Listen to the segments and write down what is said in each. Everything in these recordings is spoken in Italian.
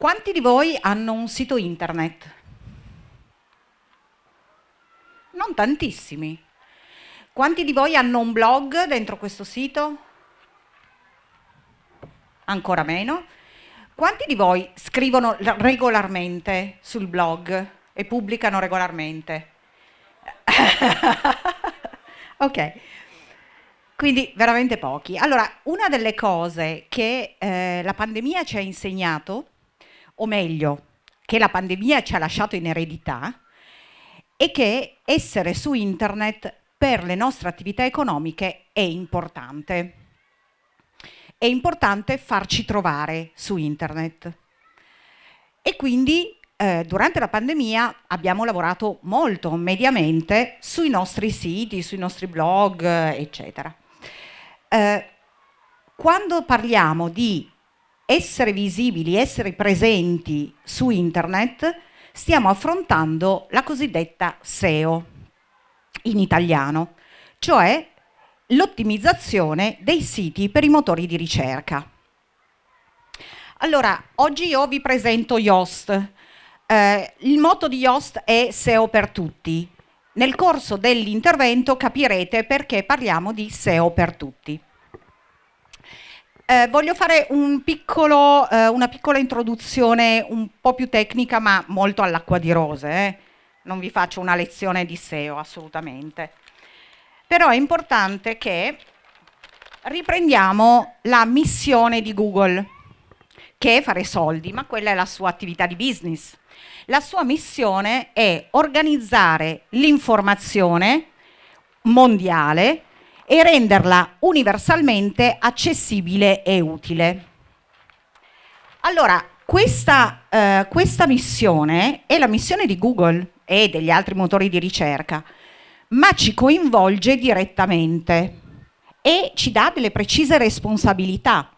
Quanti di voi hanno un sito internet? Non tantissimi. Quanti di voi hanno un blog dentro questo sito? Ancora meno. Quanti di voi scrivono regolarmente sul blog e pubblicano regolarmente? ok, quindi veramente pochi. Allora, una delle cose che eh, la pandemia ci ha insegnato, o meglio, che la pandemia ci ha lasciato in eredità, è che essere su internet per le nostre attività economiche è importante. È importante farci trovare su internet. E quindi eh, durante la pandemia abbiamo lavorato molto mediamente sui nostri siti, sui nostri blog, eccetera. Eh, quando parliamo di essere visibili, essere presenti su internet, stiamo affrontando la cosiddetta SEO in italiano, cioè l'ottimizzazione dei siti per i motori di ricerca. Allora, oggi io vi presento Yoast, eh, il motto di Yoast è SEO per tutti. Nel corso dell'intervento capirete perché parliamo di SEO per tutti. Eh, voglio fare un piccolo, eh, una piccola introduzione un po' più tecnica ma molto all'acqua di rose. Eh. Non vi faccio una lezione di SEO assolutamente. Però è importante che riprendiamo la missione di Google, che è fare soldi, ma quella è la sua attività di business. La sua missione è organizzare l'informazione mondiale e renderla universalmente accessibile e utile. Allora, questa, eh, questa missione è la missione di Google e degli altri motori di ricerca, ma ci coinvolge direttamente e ci dà delle precise responsabilità,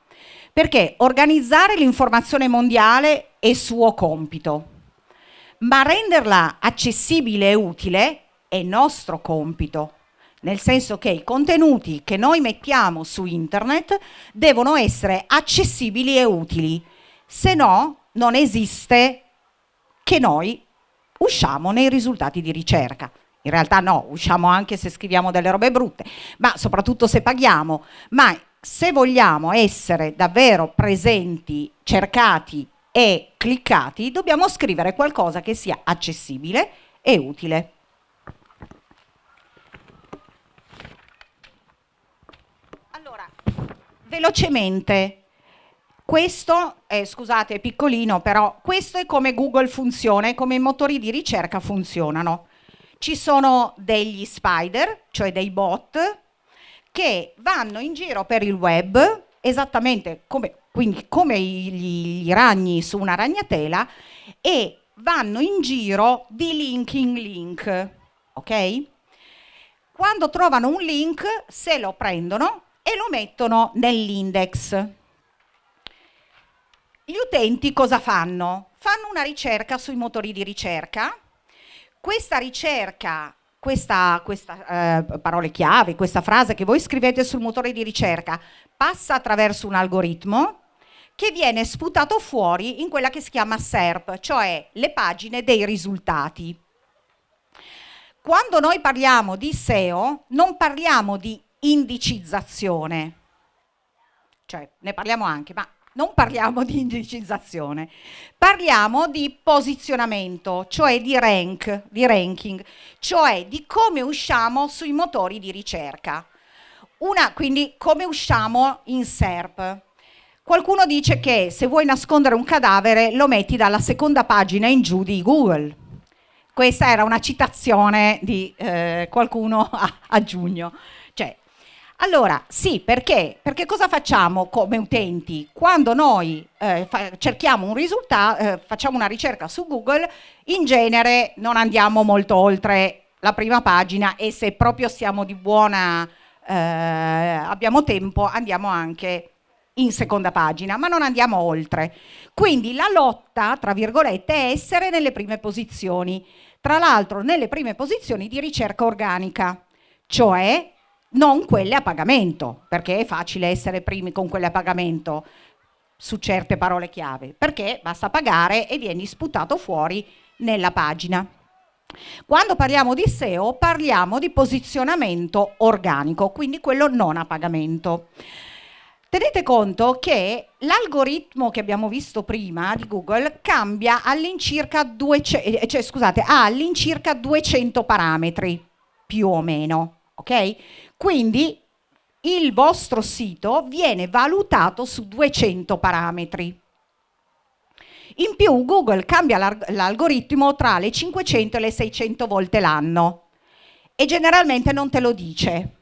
perché organizzare l'informazione mondiale è suo compito, ma renderla accessibile e utile è nostro compito, nel senso che i contenuti che noi mettiamo su internet devono essere accessibili e utili, se no non esiste che noi usciamo nei risultati di ricerca. In realtà no, usciamo anche se scriviamo delle robe brutte, ma soprattutto se paghiamo. Ma se vogliamo essere davvero presenti, cercati e cliccati, dobbiamo scrivere qualcosa che sia accessibile e utile. Allora, velocemente, questo è, scusate, è piccolino, però questo è come Google funziona e come i motori di ricerca funzionano. Ci sono degli spider, cioè dei bot, che vanno in giro per il web esattamente come, quindi come gli, gli ragni su una ragnatela e vanno in giro di link in link, ok? Quando trovano un link se lo prendono e lo mettono nell'index. Gli utenti cosa fanno? Fanno una ricerca sui motori di ricerca. Questa ricerca questa, questa eh, parole chiave, questa frase che voi scrivete sul motore di ricerca passa attraverso un algoritmo che viene sputato fuori in quella che si chiama SERP, cioè le pagine dei risultati. Quando noi parliamo di SEO non parliamo di indicizzazione, cioè ne parliamo anche, ma non parliamo di indicizzazione, parliamo di posizionamento, cioè di rank, di ranking, cioè di come usciamo sui motori di ricerca. Una, quindi come usciamo in SERP. Qualcuno dice che se vuoi nascondere un cadavere lo metti dalla seconda pagina in giù di Google. Questa era una citazione di eh, qualcuno a, a giugno. Allora, sì, perché? Perché cosa facciamo come utenti? Quando noi eh, cerchiamo un risultato, eh, facciamo una ricerca su Google, in genere non andiamo molto oltre la prima pagina e se proprio siamo di buona, eh, abbiamo tempo, andiamo anche in seconda pagina, ma non andiamo oltre. Quindi la lotta, tra virgolette, è essere nelle prime posizioni, tra l'altro nelle prime posizioni di ricerca organica, cioè non quelle a pagamento, perché è facile essere primi con quelle a pagamento. su certe parole chiave, perché basta pagare e vieni sputato fuori nella pagina. Quando parliamo di SEO parliamo di posizionamento organico, quindi quello non a pagamento. Tenete conto che l'algoritmo che abbiamo visto prima di Google cambia all'incirca 200, eh, cioè, scusate, ha all'incirca 200 parametri, più o meno, ok? Quindi il vostro sito viene valutato su 200 parametri. In più Google cambia l'algoritmo tra le 500 e le 600 volte l'anno e generalmente non te lo dice,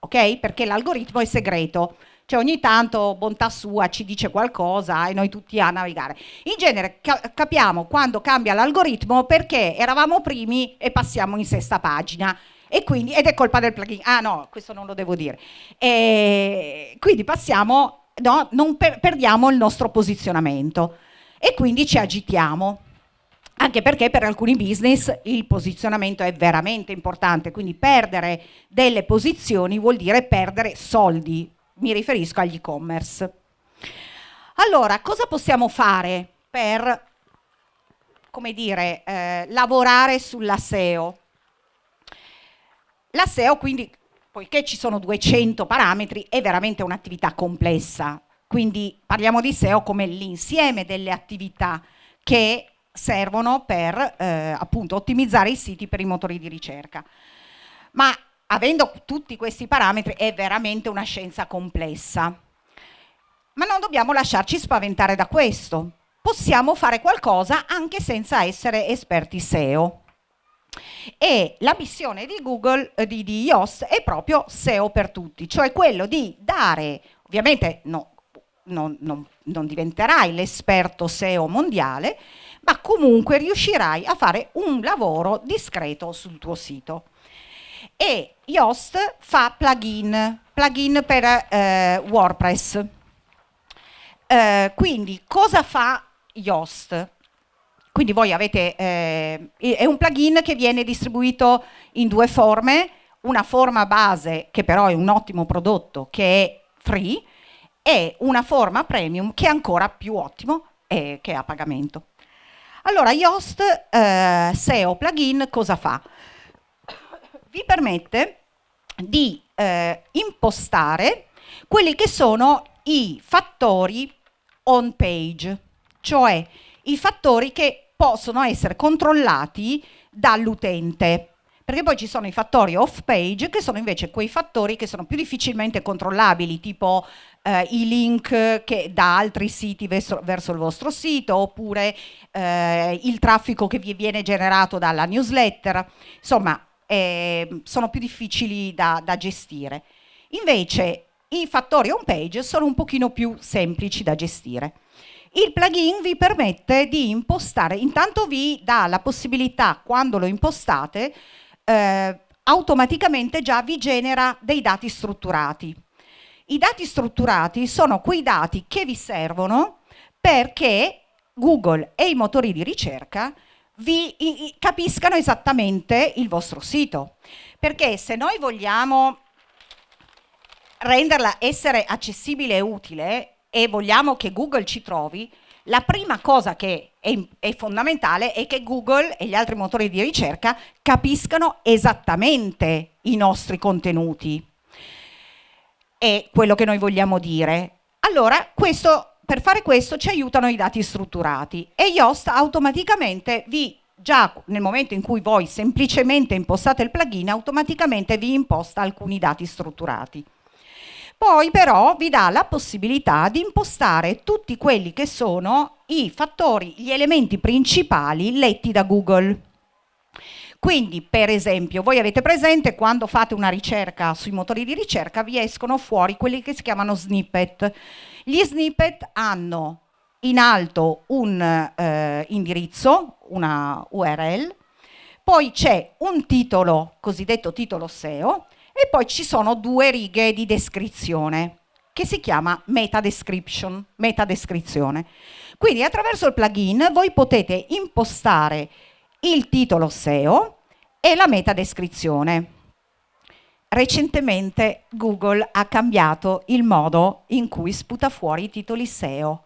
ok? Perché l'algoritmo è segreto. Cioè ogni tanto, bontà sua, ci dice qualcosa e noi tutti a navigare. In genere ca capiamo quando cambia l'algoritmo perché eravamo primi e passiamo in sesta pagina. E quindi, ed è colpa del plugin. Ah no, questo non lo devo dire. E quindi passiamo, no, non per perdiamo il nostro posizionamento e quindi ci agitiamo. Anche perché per alcuni business il posizionamento è veramente importante, quindi perdere delle posizioni vuol dire perdere soldi, mi riferisco agli e-commerce. Allora, cosa possiamo fare per, come dire, eh, lavorare sulla SEO? La SEO quindi, poiché ci sono 200 parametri, è veramente un'attività complessa, quindi parliamo di SEO come l'insieme delle attività che servono per eh, appunto ottimizzare i siti per i motori di ricerca. Ma avendo tutti questi parametri è veramente una scienza complessa. Ma non dobbiamo lasciarci spaventare da questo. Possiamo fare qualcosa anche senza essere esperti SEO. E la missione di Google, eh, di, di Yoast, è proprio SEO per tutti, cioè quello di dare, ovviamente no, non, non, non diventerai l'esperto SEO mondiale, ma comunque riuscirai a fare un lavoro discreto sul tuo sito e Yoast fa plugin, plugin per eh, WordPress. Eh, quindi cosa fa Yoast? Quindi voi avete, eh, è un plugin che viene distribuito in due forme, una forma base che però è un ottimo prodotto che è free e una forma premium che è ancora più ottimo e che è a pagamento. Allora Yoast eh, SEO plugin cosa fa? vi permette di eh, impostare quelli che sono i fattori on page, cioè i fattori che possono essere controllati dall'utente. Perché poi ci sono i fattori off page che sono invece quei fattori che sono più difficilmente controllabili, tipo eh, i link che, da altri siti verso, verso il vostro sito, oppure eh, il traffico che vi viene generato dalla newsletter. Insomma, eh, sono più difficili da, da gestire. Invece i fattori home page sono un pochino più semplici da gestire. Il plugin vi permette di impostare, intanto vi dà la possibilità, quando lo impostate, eh, automaticamente già vi genera dei dati strutturati. I dati strutturati sono quei dati che vi servono perché Google e i motori di ricerca vi capiscano esattamente il vostro sito. Perché se noi vogliamo renderla essere accessibile e utile e vogliamo che Google ci trovi, la prima cosa che è, è, fondamentale è che Google e gli altri motori di ricerca capiscano esattamente i nostri contenuti e quello che noi vogliamo dire. Allora, questo per fare questo ci aiutano i dati strutturati e Yoast automaticamente vi già nel momento in cui voi semplicemente impostate il plugin automaticamente vi imposta alcuni dati strutturati. Poi però vi dà la possibilità di impostare tutti quelli che sono i fattori, gli elementi principali letti da Google. Quindi, per esempio, voi avete presente quando fate una ricerca sui motori di ricerca vi escono fuori quelli che si chiamano snippet. Gli snippet hanno in alto un eh, indirizzo, una URL, poi c'è un titolo, cosiddetto titolo SEO, e poi ci sono due righe di descrizione che si chiama meta description, meta descrizione. Quindi attraverso il plugin voi potete impostare il titolo SEO e la meta descrizione. recentemente Google ha cambiato il modo in cui sputa fuori i titoli SEO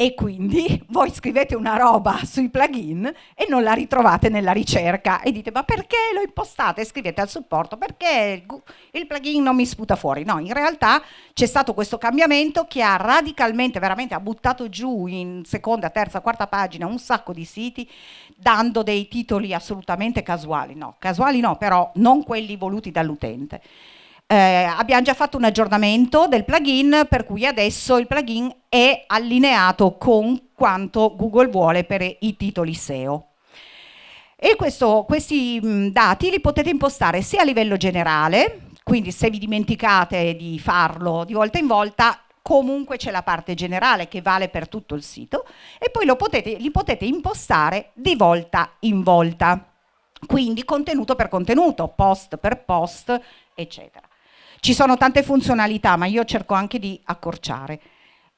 e quindi voi scrivete una roba sui plugin e non la ritrovate nella ricerca e dite ma perché lo impostate? Scrivete al supporto perché il plugin non mi sputa fuori. No, in realtà c'è stato questo cambiamento che ha radicalmente, veramente ha buttato giù in seconda, terza, quarta pagina un sacco di siti dando dei titoli assolutamente casuali. No, casuali no, però non quelli voluti dall'utente. Eh, abbiamo già fatto un aggiornamento del plugin per cui adesso il plugin è allineato con quanto Google vuole per i titoli SEO. E questo, questi dati li potete impostare sia a livello generale, quindi se vi dimenticate di farlo di volta in volta, comunque c'è la parte generale che vale per tutto il sito e poi potete, li potete impostare di volta in volta, quindi contenuto per contenuto, post per post, eccetera. Ci sono tante funzionalità, ma io cerco anche di accorciare.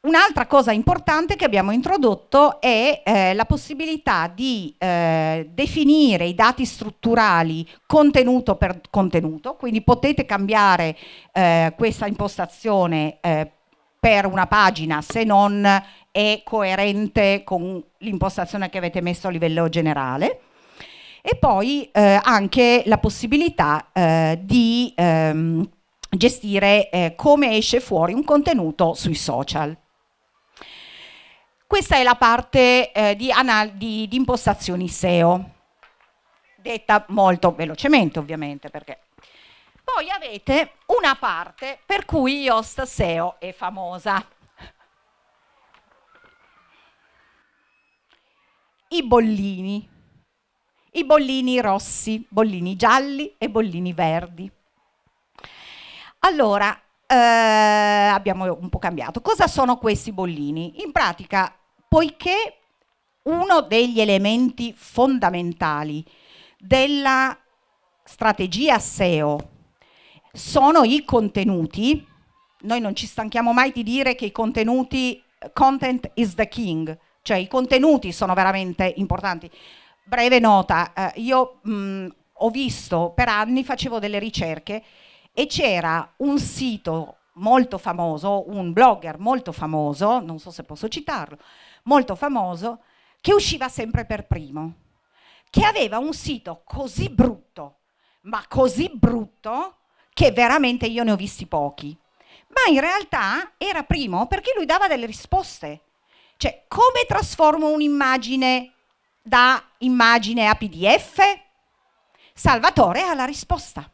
Un'altra cosa importante che abbiamo introdotto è eh, la possibilità di eh, definire i dati strutturali contenuto per contenuto, quindi potete cambiare eh, questa impostazione eh, per una pagina se non è coerente con l'impostazione che avete messo a livello generale e poi eh, anche la possibilità eh, di ehm, gestire eh, come esce fuori un contenuto sui social. Questa è la parte eh, di, di, di, impostazioni SEO, detta molto velocemente ovviamente perché. Poi avete una parte per cui Yoast SEO è famosa. I bollini, i bollini rossi, bollini gialli e bollini verdi. Allora, eh, abbiamo un po' cambiato. Cosa sono questi bollini? In pratica, poiché uno degli elementi fondamentali della strategia SEO sono i contenuti, noi non ci stanchiamo mai di dire che i contenuti, content is the king, cioè i contenuti sono veramente importanti. Breve nota, eh, io mh, ho visto per anni, facevo delle ricerche e c'era un sito molto famoso, un blogger molto famoso, non so se posso citarlo, molto famoso, che usciva sempre per primo, che aveva un sito così brutto, ma così brutto, che veramente io ne ho visti pochi. Ma in realtà era primo perché lui dava delle risposte. Cioè, come trasformo un'immagine da immagine a PDF? Salvatore ha la risposta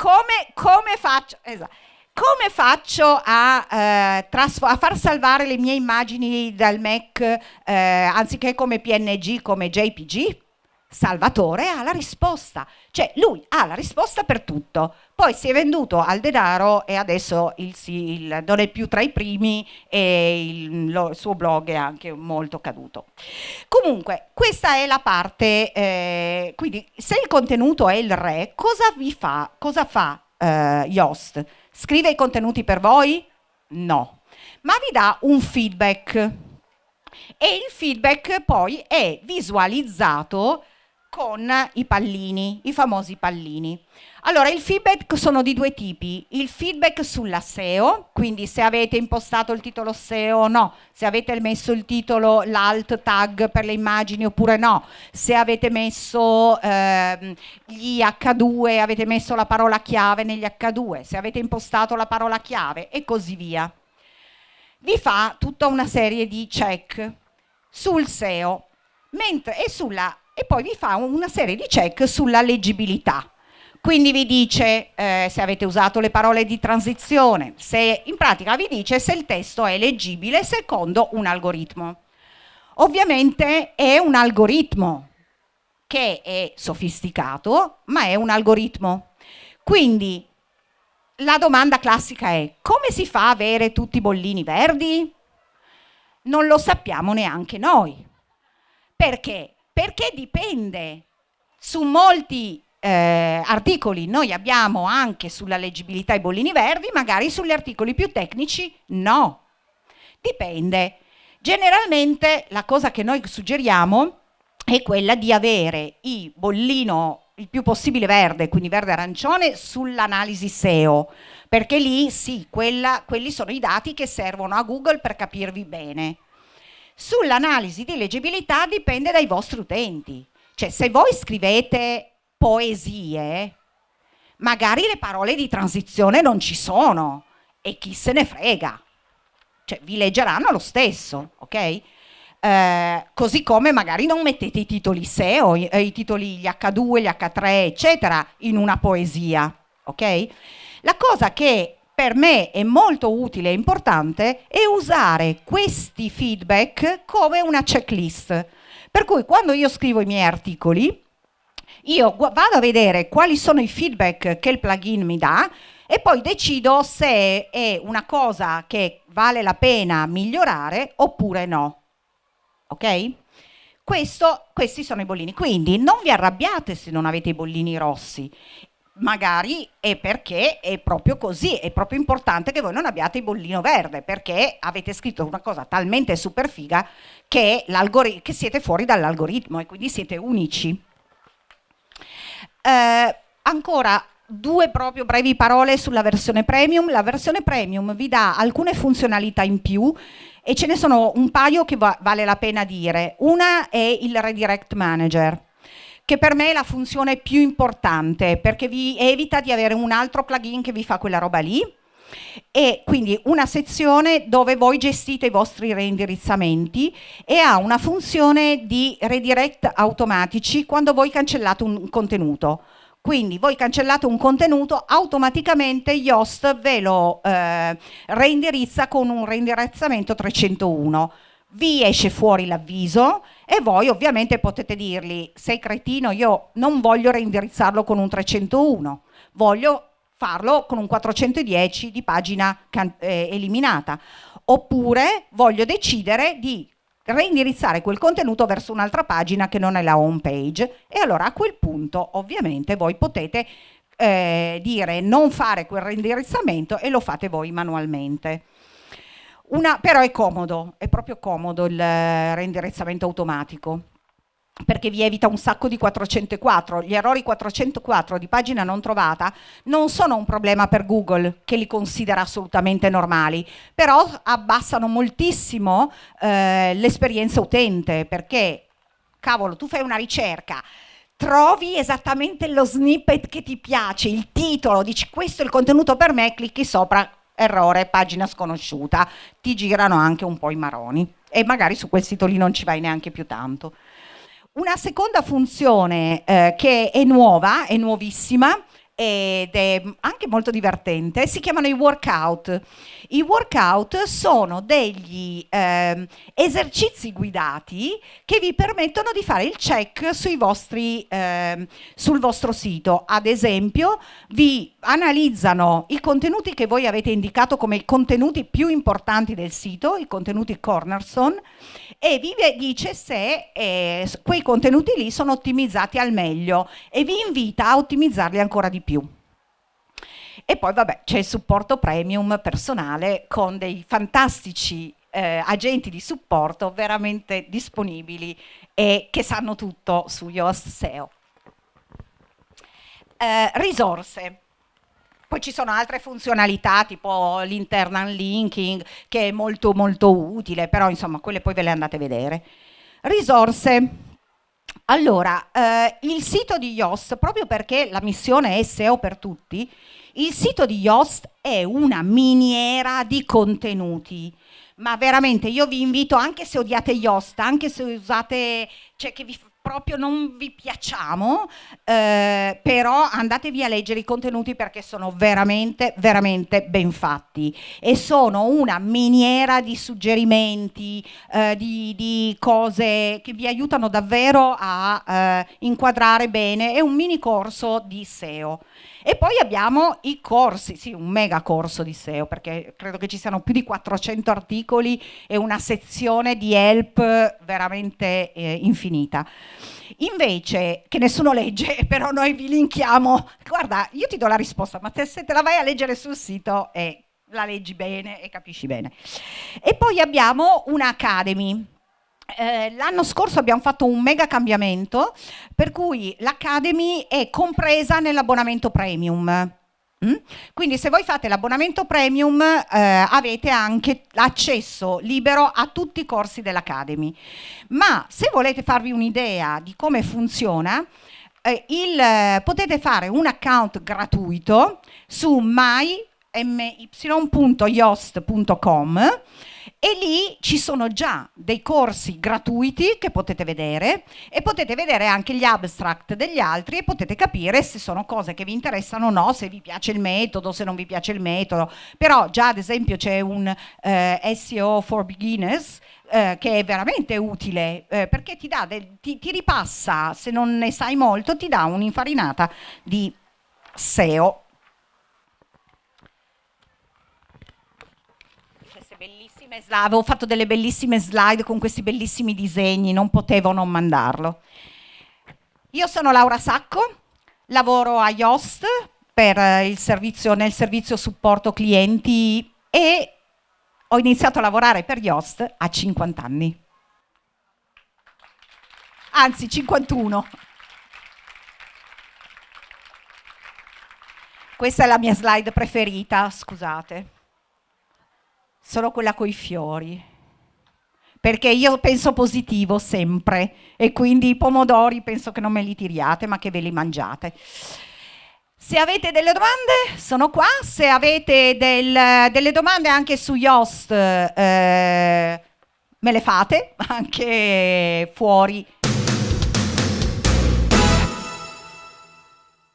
come, come faccio? Esatto. Come faccio a, eh, a, far salvare le mie immagini dal Mac eh, anziché come PNG, come JPG? Salvatore ha la risposta, cioè lui ha la risposta per tutto. Poi si è venduto al denaro e adesso il, il, non è più tra i primi e il, lo, il, suo blog è anche molto caduto. Comunque, questa è la parte, eh, quindi se il contenuto è il re, cosa vi fa? Cosa fa eh, Yoast? Scrive i contenuti per voi? No, ma vi dà un feedback e il feedback poi è visualizzato con i pallini, i famosi pallini. Allora, il feedback sono di due tipi. Il feedback sulla SEO, quindi se avete impostato il titolo SEO o no, se avete messo il titolo, l'alt tag per le immagini oppure no, se avete messo eh, gli H2, avete messo la parola chiave negli H2, se avete impostato la parola chiave e così via. Vi fa tutta una serie di check sul SEO mentre, e sulla e poi vi fa una serie di check sulla leggibilità. Quindi vi dice eh, se avete usato le parole di transizione, se in pratica vi dice se il testo è leggibile secondo un algoritmo. Ovviamente è un algoritmo che è sofisticato, ma è un algoritmo. Quindi la domanda classica è come si fa a avere tutti i bollini verdi? Non lo sappiamo neanche noi. Perché? Perché dipende su molti eh, articoli noi abbiamo anche sulla leggibilità i bollini verdi, magari sugli articoli più tecnici no. Dipende. Generalmente la cosa che noi suggeriamo è quella di avere i bollino il più possibile verde, quindi verde-arancione, sull'analisi SEO, perché lì sì, quella, quelli sono i dati che servono a Google per capirvi bene. Sull'analisi di leggibilità dipende dai vostri utenti, cioè se voi scrivete poesie, magari le parole di transizione non ci sono e chi se ne frega, cioè vi leggeranno lo stesso, ok? Eh, così come magari non mettete i titoli SEO, i, i titoli gli H2, gli H3, eccetera, in una poesia, ok? La cosa che per me è molto utile e importante è usare questi feedback come una checklist. Per cui quando io scrivo i miei articoli, io vado a vedere quali sono i feedback che il plugin mi dà e poi decido se è una cosa che vale la pena migliorare oppure no ok? Questo, questi sono i bollini, quindi non vi arrabbiate se non avete i bollini rossi, magari è perché è proprio così, è proprio importante che voi non abbiate il bollino verde, perché avete scritto una cosa talmente super figa che, che siete fuori dall'algoritmo e quindi siete unici. Eh, ancora due proprio brevi parole sulla versione premium. La versione premium vi dà alcune funzionalità in più e ce ne sono un paio che va vale la pena dire. Una è il Redirect Manager, che per me è la funzione più importante perché vi evita di avere un altro plugin che vi fa quella roba lì e quindi una sezione dove voi gestite i vostri reindirizzamenti e ha una funzione di redirect automatici quando voi cancellate un contenuto. Quindi voi cancellate un contenuto, automaticamente Yoast ve lo eh, reindirizza con un reindirizzamento 301. Vi esce fuori l'avviso e voi ovviamente potete dirgli sei cretino, io non voglio reindirizzarlo con un 301, voglio farlo con un 410 di pagina eh, eliminata. Oppure voglio decidere di reindirizzare quel contenuto verso un'altra pagina che non è la home page e allora a quel punto ovviamente voi potete eh, dire non fare quel reindirizzamento e lo fate voi manualmente. Una, però è comodo, è proprio comodo il reindirizzamento automatico perché vi evita un sacco di 404. Gli errori 404 di pagina non trovata non sono un problema per Google, che li considera assolutamente normali, però abbassano moltissimo eh, l'esperienza utente, perché, cavolo, tu fai una ricerca, trovi esattamente lo snippet che ti piace, il titolo, dici questo è il contenuto per me, clicchi sopra, errore, pagina sconosciuta, ti girano anche un po' i maroni e magari su quel sito lì non ci vai neanche più tanto. Una seconda funzione eh, che è nuova, è nuovissima, ed è anche molto divertente, si chiamano i workout. I workout sono degli eh, esercizi guidati che vi permettono di fare il check vostri, eh, sul vostro sito. Ad esempio, vi analizzano i contenuti che voi avete indicato come i contenuti più importanti del sito, i contenuti cornerstone, e vi dice se eh, quei contenuti lì sono ottimizzati al meglio e vi invita a ottimizzarli ancora di più. E poi vabbè c'è il supporto premium personale con dei fantastici eh, agenti di supporto veramente disponibili e che sanno tutto su Yoast SEO. Eh, risorse. Poi ci sono altre funzionalità tipo l'internal linking che è molto molto utile, però insomma quelle poi ve le andate a vedere. Risorse. Allora, eh, il sito di Yoast, proprio perché la missione è SEO per tutti, il sito di Yoast è una miniera di contenuti, ma veramente io vi invito, anche se odiate Yoast, anche se usate, cioè che vi proprio non vi piacciamo, eh, però andatevi a leggere i contenuti perché sono veramente, veramente ben fatti e sono una miniera di suggerimenti, eh, di, di, cose che vi aiutano davvero a eh, inquadrare bene, è un mini corso di SEO. E poi abbiamo i corsi, sì, un mega corso di SEO, perché credo che ci siano più di 400 articoli e una sezione di help veramente eh, infinita. Invece, che nessuno legge, però noi vi linkiamo, guarda, io ti do la risposta, ma se te la vai a leggere sul sito eh, la leggi bene e capisci bene. E poi abbiamo un'Academy, eh, l'anno scorso abbiamo fatto un mega cambiamento per cui l'Academy è compresa nell'abbonamento premium. Mm? Quindi se voi fate l'abbonamento premium eh, avete anche l'accesso libero a tutti i corsi dell'Academy. Ma se volete farvi un'idea di come funziona, eh, il, eh, potete fare un account gratuito su my.yost.com e lì ci sono già dei corsi gratuiti che potete vedere e potete vedere anche gli abstract degli altri e potete capire se sono cose che vi interessano o no, se vi piace il metodo, se non vi piace il metodo. Però già ad esempio c'è un eh, SEO for beginners eh, che è veramente utile eh, perché ti, del, ti, ti ripassa, se non ne sai molto, ti dà un'infarinata di SEO bellissime slide, avevo fatto delle bellissime slide con questi bellissimi disegni, non potevo non mandarlo. Io sono Laura Sacco, lavoro a Yoast eh, servizio, nel servizio supporto clienti e ho iniziato a lavorare per Yoast a 50 anni. Anzi, 51. Questa è la mia slide preferita, scusate sono quella coi fiori. Perché io penso positivo sempre e quindi i pomodori penso che non me li tiriate ma che ve li mangiate. Se avete delle domande sono qua, se avete del, delle domande anche su Yoast eh, me le fate, anche fuori